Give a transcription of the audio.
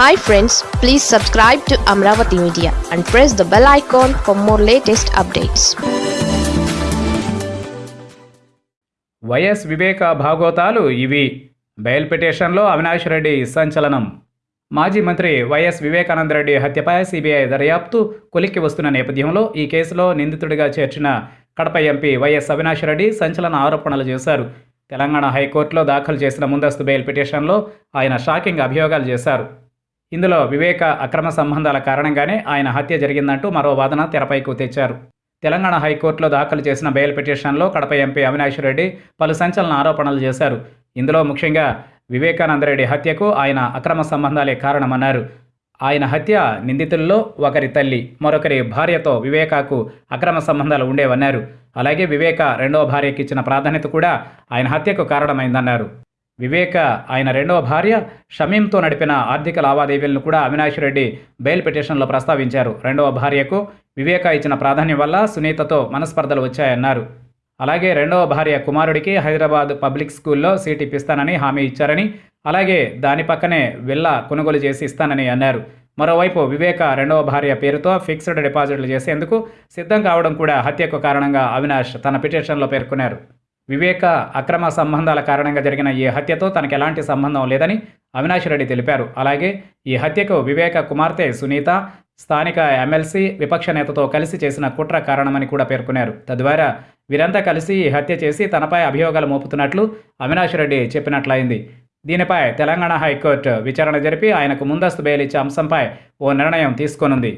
Hi friends please subscribe to Amaravati media and press the bell icon for more latest updates YS Viveka భాగోతాలు ఇవి. Bail పిటిషన్లో అవినాష్ రెడ్డి సంచలనం. మాజీ మంత్రి YS Vivekananda Reddy హత్యపై CBI దర్యాప్తు కొలిక్కి వస్తున్న నేపథ్యంలో ఈ కేసులో నిందితుడిగా చేర్చిన కడప ఎంపీ వైఎస్ అవినాష్ రెడ్డి సంచలన ఆరోపణలు చేశారు. తెలంగాణ హైకోర్టులో దాఖలు చేసిన ముందస్తు బెయిల్ పిటిషన్లో ఆయన షాకింగ్ అభియోగాలు చేశారు. ఇందులో వివేక అక్రమ సంబంధాల కారణంగానే ఆయన హత్య జరిగిందంటూ మరో వాదన తెరపైకి తెచ్చారు. తెలంగాణ హైకోర్టులో దాఖలు చేసిన బెయిల్ పిటిషన్లో కడప ఎంపీ అవినాష్ రెడ్డి పలు సంచలన ఆరోపణలు చేశారు. ఇందులో ముఖ్యంగా వివేకానందరెడ్డి హత్యకు ఆయన అక్రమ సంబంధాలే కారణమన్నారు. ఆయన హత్య నిందితుల్లో ఒకరి తల్లి మరొకరి భార్యతో వివేకాకు అక్రమ సంబంధాలు ఉండేవన్నారు. అలాగే వివేక రెండవ భార్యకి ఇచ్చిన ప్రాధాన్యత కూడా ఆయన హత్యకు కారణమైందన్నారు. వివేక ఆయన రెండవ భార్య షమీంతో నడిపిన ఆర్థిక లావాదేవీలను కూడా అవినాష్ రెడ్డి బెయిల్ పిటిషన్లో ప్రస్తావించారు. రెండవ భార్యకు వివేక ఇచ్చిన ప్రాధాన్యం వల్ల సునీతతో మనస్పర్ధలు వచ్చాయన్నారు. అలాగే రెండవ భార్య కుమారుడికి హైదరాబాద్ పబ్లిక్ స్కూల్లో సీట్ ఇప్పిస్తానని హామీ ఇచ్చారని అలాగే దాని పక్కనే విల్లా కొనుగోలు చేసి ఇస్తానని అన్నారు. మరోవైపు వివేక రెండవ భార్య పేరుతో ఫిక్స్డ్ డిపాజిట్లు చేసేందుకు సిద్ధం కావడం కూడా హత్యకు కారణంగా అవినాష్ తన పిటిషన్లో పేర్కొన్నారు. వివేక అక్రమ సంబంధాల కారణంగా జరిగిన ఈ హత్యతో తనకు ఎలాంటి సంబంధం లేదని అవినాష్ రెడ్డి తెలిపారు. అలాగే ఈ హత్యకు వివేక కుమార్తె సునీత స్థానిక ఎమ్మెల్సీ విపక్ష నేతతో కలిసి చేసిన కుట్ర కారణమని కూడా పేర్కొన్నారు. తద్వారా వీరంతా కలిసి ఈ హత్య చేసి తనపై అభియోగాలు మోపుతున్నట్లు అవినాష్ రెడ్డి చెప్పినట్లయింది. దీనిపై తెలంగాణ హైకోర్టు విచారణ జరిపి ఆయనకు ముందస్తు బెయిల్ ఇచ్చే అంశంపై ఓ నిర్ణయం తీసుకోనుంది.